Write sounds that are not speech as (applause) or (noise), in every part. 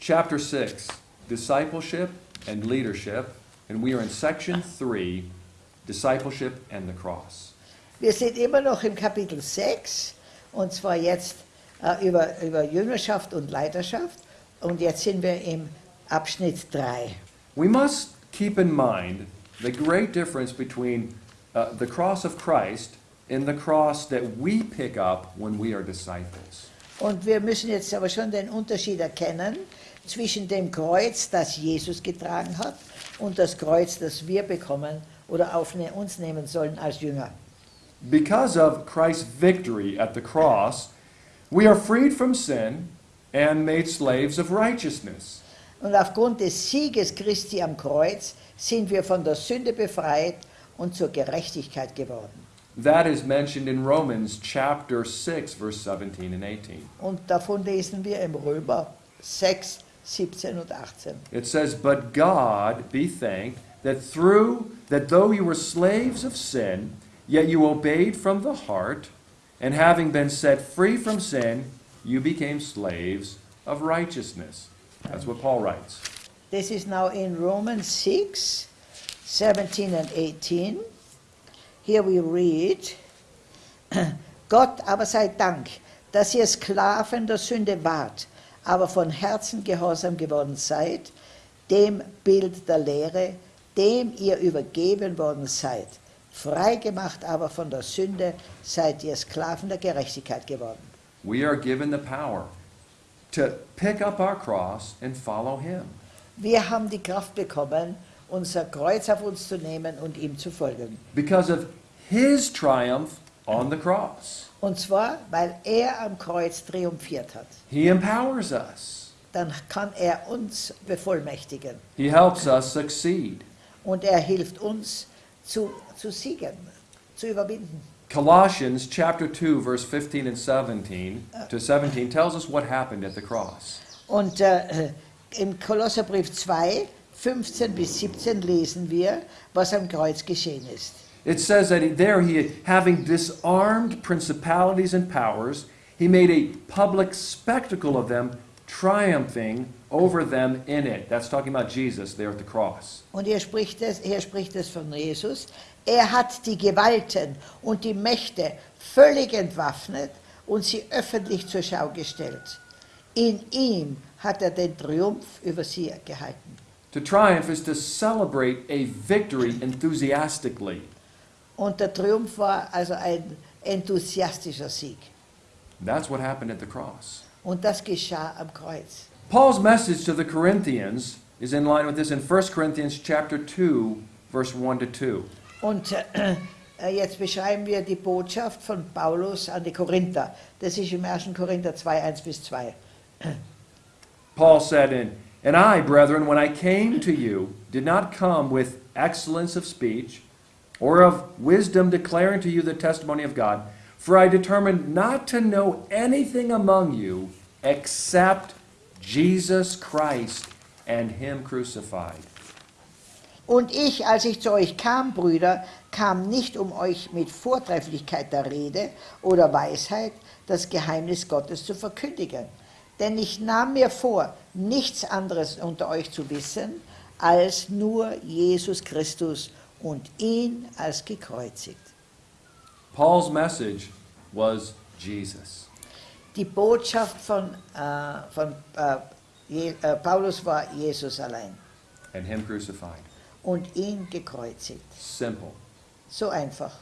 chapter 6, discipleship and leadership, and we are in section 3, discipleship and the cross. Wir sind immer noch im Kapitel 6 und zwar jetzt äh, über, über Jüngerschaft und Leiterschaft und jetzt sind wir im Abschnitt 3. We must keep in mind the great difference between uh, the cross of Christ and the cross that we pick up when we are disciples. Und wir müssen jetzt aber schon den Unterschied erkennen zwischen dem Kreuz, das Jesus getragen hat, und das Kreuz, das wir bekommen oder auf ne, uns nehmen sollen als Jünger. Because of Christ's victory at the cross, we are freed from sin and made slaves of righteousness. Und aufgrund des Sieges Christi am Kreuz sind wir von der Sünde befreit und zur Gerechtigkeit geworden. That is mentioned in Romans chapter 6, verse 17 and 18. Und davon lesen wir im Römer 6, 17 und 18. It says, But God be thanked that through that though you were slaves of sin, yet you obeyed from the heart, and having been set free from sin, you became slaves of righteousness. That's what Paul writes. This is now in Romans 6, 17 and 18. Here we read, (clears throat) Gott aber sei Dank, dass ihr Sklaven der Sünde wart, aber von Herzen gehorsam geworden seid, dem Bild der Lehre, dem ihr übergeben worden seid. Freigemacht aber von der Sünde seid ihr Sklaven der Gerechtigkeit geworden. We are given the power to pick up our cross and follow Him. Wir haben die Kraft bekommen, unser Kreuz auf uns zu nehmen und ihm zu folgen. because of His triumph on the cross. Und zwar, weil er am Kreuz triumphiert hat. He empowers us, Dann kann er uns bevollmächtigen He helps us succeed. und er hilft uns zu, zu siegen, zu überwinden. Colossians chapter 2 verse 15 and 17 to 17 tells us what happened at the cross. Und äh, im Kolosserbrief 2, 15 bis 17 lesen wir, was am Kreuz geschehen ist. It says that he- there he having disarmed principalities and powers, he made a public spectacle of them, triumphing over them in it. That's talking about Jesus there at the cross. Und hier spricht es, hier spricht es von Jesus. Er hat die Gewalten und die Mächte völlig entwaffnet und sie öffentlich zur Schau gestellt. In ihm hat er den Triumph über sie gehalten. To triumph is to celebrate a victory enthusiastically. Und der Triumph war also ein enthusiastischer Sieg. That's what happened at the cross. Und das geschah am Kreuz. Paul's message to the Corinthians is in line with this in 1 Corinthians chapter 2 verse 1 to 2. Und äh, äh, jetzt beschreiben wir die Botschaft von Paulus an die Korinther. Das ist im 1. Korinther 2, 1 bis 2. Paul said in And I, brethren, when I came to you, did not come with excellence of speech or of wisdom declaring to you the testimony of God, for I determined not to know anything among you except Jesus Christ and him crucified. Und ich, als ich zu euch kam, Brüder, kam nicht, um euch mit Vortrefflichkeit der Rede oder Weisheit das Geheimnis Gottes zu verkündigen. Denn ich nahm mir vor, nichts anderes unter euch zu wissen, als nur Jesus Christus und ihn als gekreuzigt. Paul's message was Jesus. Die Botschaft von, äh, von äh, Je äh, Paulus war Jesus allein and him crucified. und ihn gekreuzigt. Simple. So einfach.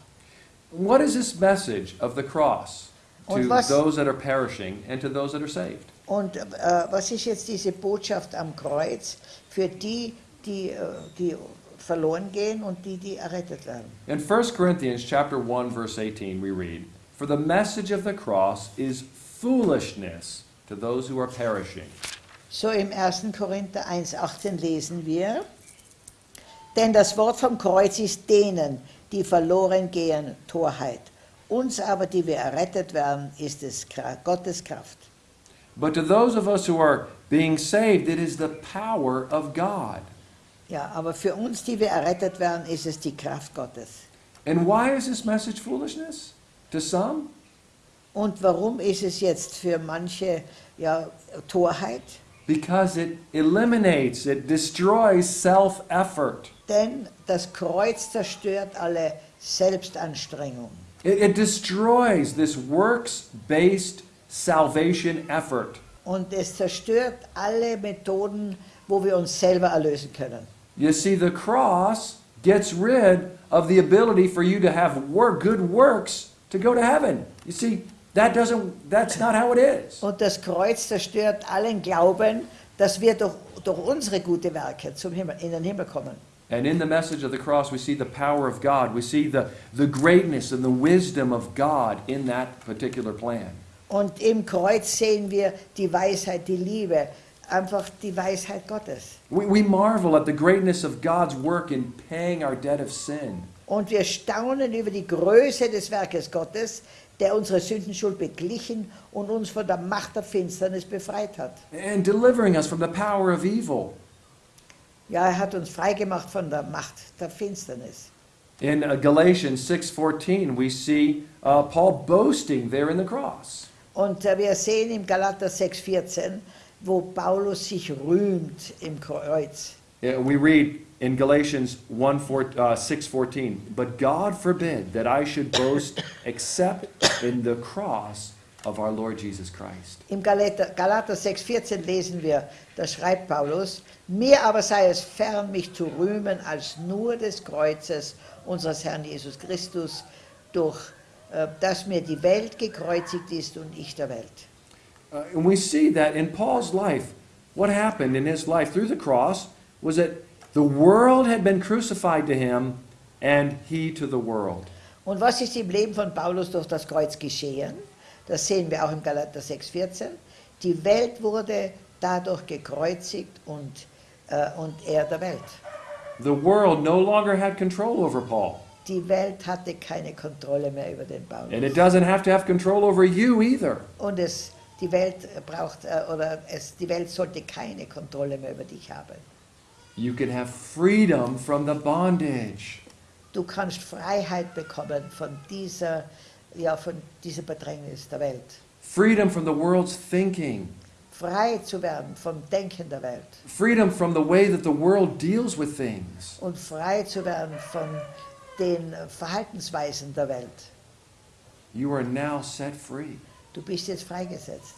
What is this message of the cross to was- those that are perishing and to those that are saved? Und äh, was ist jetzt diese Botschaft am Kreuz für die, die, äh, die verloren gehen und die, die errettet werden? In 1 Corinthians chapter 1 verse 18 we read, "For the message of the cross is foolishness to those who are perishing, So im 1. Korinther 1,18 lesen wir, denn das Wort vom Kreuz ist denen, die verloren gehen, Torheit. Uns aber, die wir errettet werden, ist es Gottes Kraft. but to those of us who are being saved it is the power of God." Ja, aber für uns, die wir errettet werden, ist es die Kraft Gottes. And why is this message foolishness to some? Und warum ist es jetzt für manche ja, Torheit? because it eliminates, it destroys self effort. Denn das Kreuz zerstört alle Selbstanstrengung. It, it destroys this works based salvation effort. Und es zerstört alle Methoden, wo wir uns selber erlösen können. You see, the cross gets rid of the ability for you to have work, good works to go to heaven. You see, that doesn't, that's not how it is. Und das Kreuz zerstört allen Glauben, dass wir durch, durch unsere gute Werke zum Himmel, in den Himmel kommen. And in the message of the cross, we see the power of God. We see the, the greatness and the wisdom of God in that particular plan. Und im Kreuz sehen wir die Weisheit, die Liebe, einfach die Weisheit Gottes. We, we marvel at the greatness of God's work in paying our debt of sin. Und wir staunen über die Größe des Werkes Gottes, der unsere Sündenschuld beglichen und uns von der Macht der Finsternis befreit hat. and delivering us from the power of evil. Ja, er hat uns freigemacht von der Macht der Finsternis. In uh, Galatians 6:14, we see uh, Paul boasting there in the cross. Und äh, wir sehen im Galater 6,14, wo Paulus sich rühmt im Kreuz. Yeah, we read in Galatians 1, 4, uh, 6:14, "But God forbid that I should boast except in the cross of our Lord Jesus Christ." Im Galater, Galater 6,14 lesen wir, da schreibt Paulus, mir aber sei es fern, mich zu rühmen, als nur des Kreuzes unseres Herrn Jesus Christus, durch äh, das mir die Welt gekreuzigt ist und ich der Welt. Uh, and we see that in Paul's life, what happened in his life through the cross was that the world had been crucified to him and he to the world. Und was ist im Leben von Paulus durch das Kreuz geschehen? Das sehen wir auch im Galater 6,14. Die Welt wurde dadurch gekreuzigt und, äh, und er der Welt. The world no longer had control over Paul. Die Welt hatte keine Kontrolle mehr über den Paulus. And it doesn't have to have control over you either. Und es, die Welt braucht, äh, oder es, die Welt sollte keine Kontrolle mehr über dich haben. You can have freedom from the bondage. Du kannst Freiheit bekommen von dieser, ja, von dieser Bedrängnis der Welt. Freedom from the world's thinking. Frei zu werden vom Denken der Welt. Freedom from the way that the world deals with things. und frei zu werden von den Verhaltensweisen der Welt. You are now set free. Du bist jetzt freigesetzt.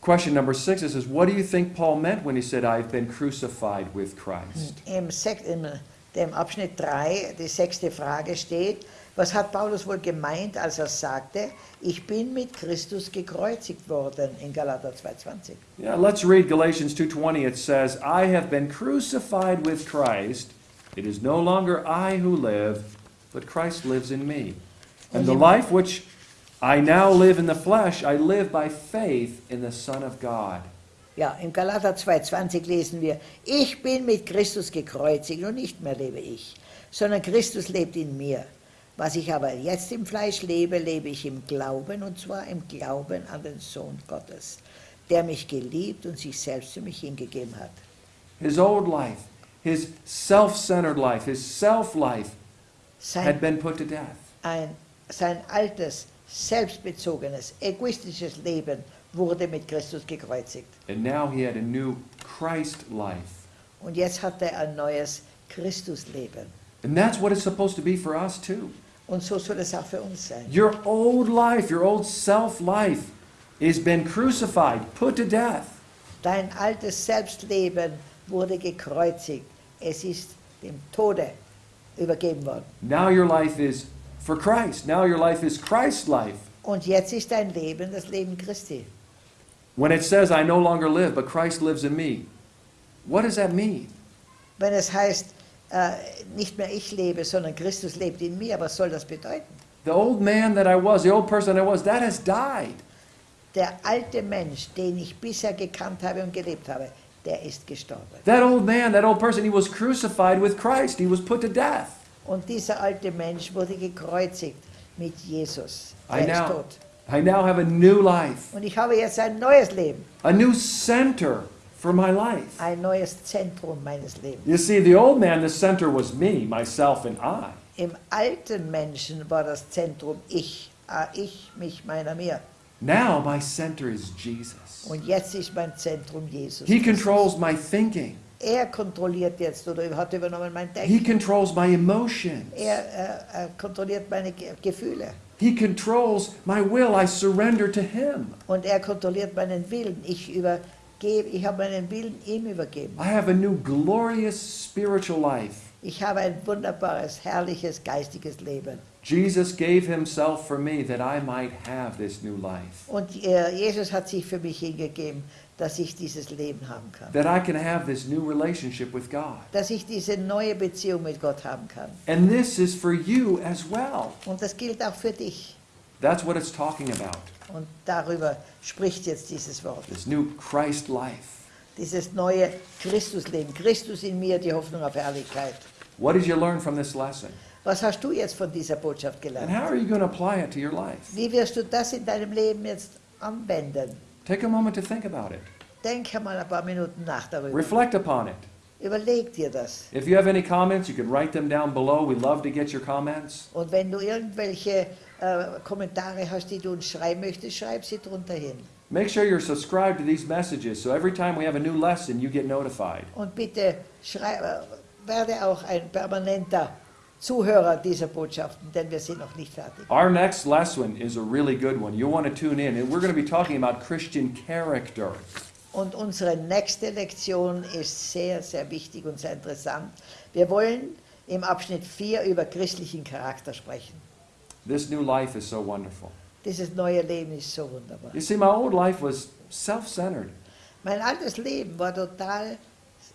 Question number six it says, What do you think Paul meant when he said, I've been crucified with Christ? Im, Sek im dem Abschnitt 3, die sechste Frage steht, was hat Paulus wohl gemeint, als er sagte, ich bin mit Christus gekreuzigt worden in Galater 2,20. Yeah, let's read Galatians 2:20. It says, "I have been crucified with Christ. It is no longer I who live, but Christ lives in me. And the life which I now live in the flesh, I live by faith in the Son of God." Ja, im Galater 2,20 lesen wir, ich bin mit Christus gekreuzigt und nicht mehr lebe ich, sondern Christus lebt in mir. Was ich aber jetzt im Fleisch lebe, lebe ich im Glauben, und zwar im Glauben an den Sohn Gottes, der mich geliebt und sich selbst für mich hingegeben hat. His old life, his self-centered life, his self-life had been put to death. ein, sein altes, selbstbezogenes, egoistisches Leben wurde mit Christus gekreuzigt. And now he had a new Christ life. Und jetzt hat er ein neues Christusleben. And that's what it's supposed to be for us too. Und so soll es auch für uns sein. Your old life, your old self life, has been crucified, put to death. Dein altes Selbstleben wurde gekreuzigt. Es ist dem Tode übergeben worden. Now your life is for Christ. Now your life is Christ's life. Und jetzt ist dein Leben das Leben Christi. When it says, I no longer live, but Christ lives in me, what does that mean? Wenn es heißt, äh, nicht mehr ich lebe, sondern Christus lebt in mir, was soll das bedeuten? The old man that I was, the old person I was, that has died. Der alte Mensch, den ich bisher gekannt habe und gelebt habe, der ist gestorben. That old man, that old person, he was crucified with Christ. He was put to death. Und dieser alte Mensch wurde gekreuzigt mit Jesus. I Er ist now, tot. I now have a new life, Und ich habe jetzt ein neues Leben, a new center for my life. ein neues Zentrum meines Lebens. You see, the old man, the center was me, myself, and I. Im alten Menschen war das Zentrum ich, ah, ich, mich, meiner, mir. Now my center is Jesus. Und jetzt ist mein Zentrum Jesus. He controls my thinking. Er kontrolliert jetzt oder hat übernommen mein He Denken. controls my emotions. Er äh, äh, kontrolliert meine Ge Gefühle. He controls my will. I surrender to Him. Und er kontrolliert meinen Willen. Ich übergebe, ich habe meinen Willen ihm übergeben. I have a new glorious spiritual life. Ich habe ein wunderbares, herrliches, geistiges Leben. Jesus gave Himself for me that I might have this new life. Und äh, Jesus hat sich für mich hingegeben, dass ich dieses Leben haben kann. That I can have this new relationship with God. Dass ich diese neue Beziehung mit Gott haben kann. And this is for you as well. Und das gilt auch für dich. That's what it's talking about. Und darüber spricht jetzt dieses Wort. This new Christ life. Dieses neue Christusleben. Christus in mir, die Hoffnung auf Herrlichkeit. What did you learn from this lesson? Was hast du jetzt von dieser Botschaft And gelernt? how are you going to apply it to your life? Wie wirst du das in deinem Leben jetzt anwenden? Take a moment to think about it. Denk mal ein paar Minuten nach darüber. Reflect upon it. Überleg dir das. If you have any comments, you can write them down below. We love to get your comments. Und wenn du irgendwelche äh, Kommentare hast, die du uns schreiben möchtest, schreib sie drunter hin. Make sure you're subscribed to these messages so every time we have a new lesson, you get notified. Und bitte schrei, äh, werde auch ein permanenter Zuhörer dieser Botschaften, denn wir sind noch nicht fertig. Our next lesson is a really good one. You'll want to tune in, and we're going to be talking about Christian character. Und unsere nächste Lektion ist sehr, sehr wichtig und sehr interessant. Wir wollen im Abschnitt 4 über christlichen Charakter sprechen. This new life is so wonderful. Dieses neue Leben ist so wunderbar. You see, my old life was self centered, Mein altes Leben war total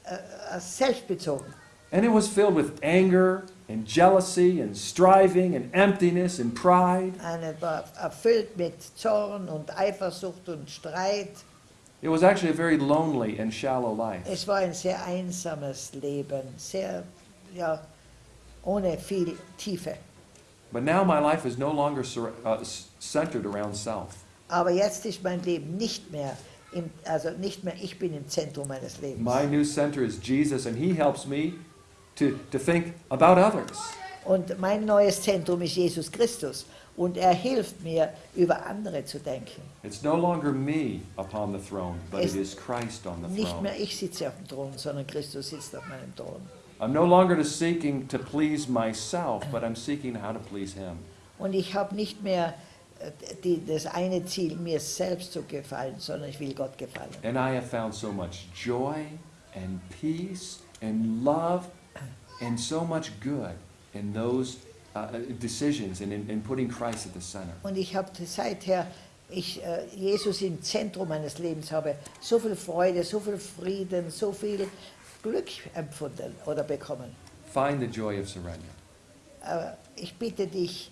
äh, selbstbezogen. and it was filled with anger and jealousy and striving and emptiness and pride. Eine war erfüllt mit Zorn und Eifersucht und Streit. It was actually a very lonely and shallow life. Es war ein sehr einsames Leben, sehr, ja, ohne viel Tiefe. But now my life is no longer uh, centered around self. Aber jetzt ist mein Leben nicht mehr, im, also nicht mehr ich bin im Zentrum meines Lebens. My new center is Jesus, and He helps me to, to think about others. Und mein neues Zentrum ist Jesus Christus. Und er hilft mir, über andere zu denken. It's no longer me upon the throne, but Es- it is Christ on the Nicht throne. mehr ich sitze auf dem Thron, sondern Christus sitzt auf meinem Thron. I'm no longer seeking to please myself, but I'm seeking how to please Him. Und ich habe nicht mehr äh, die, das eine Ziel, mir selbst zu gefallen, sondern ich will Gott gefallen. And I have found so much joy and peace and love and so much good in those uh, decisions and in, in putting Christ at the center. Und ich habe seither ich äh, Jesus im Zentrum meines Lebens habe, so viel Freude, so viel Frieden, so viel Glück empfunden oder bekommen. Find the joy of surrender. Aber ich bitte dich,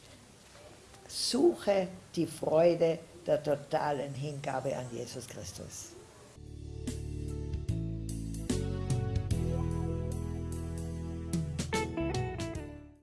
suche die Freude der totalen Hingabe an Jesus Christus.